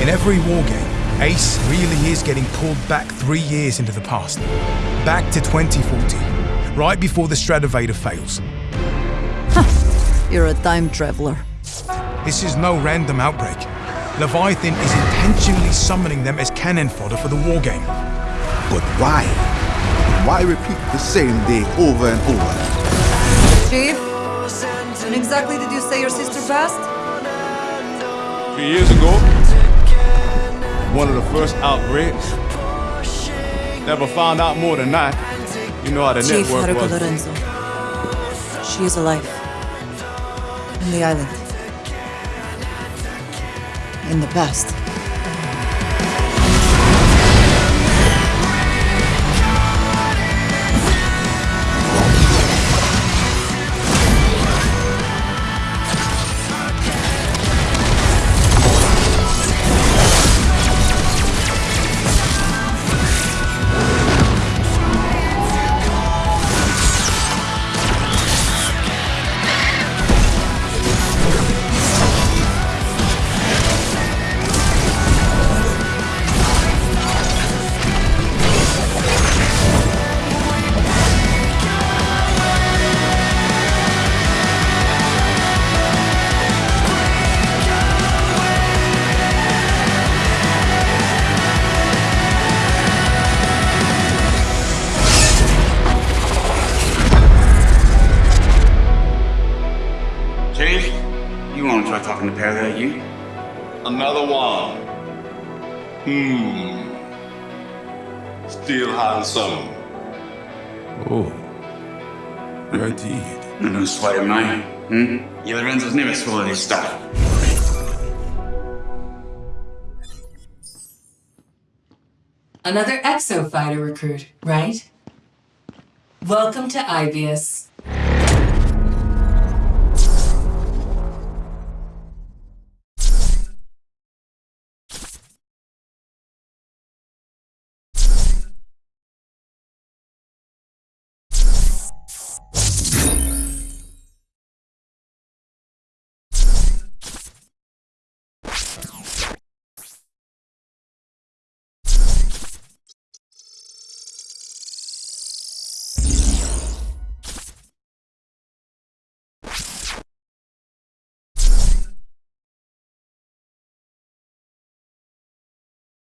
In every wargame, Ace really is getting pulled back three years into the past. Back to 2040, right before the Stratovator fails. You're a time traveler. This is no random outbreak. Leviathan is intentionally summoning them as cannon fodder for the wargame. But why? Why repeat the same day over and over? Chief, when exactly did you say your sister passed? Three years ago, one of the first outbreaks. Never found out more than that. You know how the Chief network Haruka was. Lorenzo. She is alive. In the island. In the past. Want to try talking to Perry like you? Another one. Hmm. Still handsome. Oh, indeed. I know Spider Man. Hmm? Yeah, Lorenzo's never full of this stuff. Another exo fighter recruit, right? Welcome to Ibis.